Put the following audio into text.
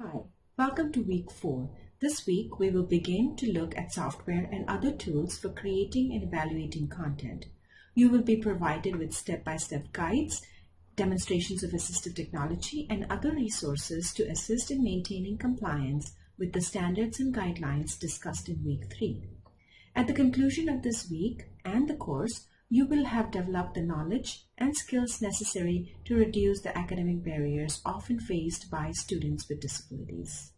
Hi, welcome to week 4. This week we will begin to look at software and other tools for creating and evaluating content. You will be provided with step-by-step -step guides, demonstrations of assistive technology, and other resources to assist in maintaining compliance with the standards and guidelines discussed in week 3. At the conclusion of this week and the course, you will have developed the knowledge and skills necessary to reduce the academic barriers often faced by students with disabilities.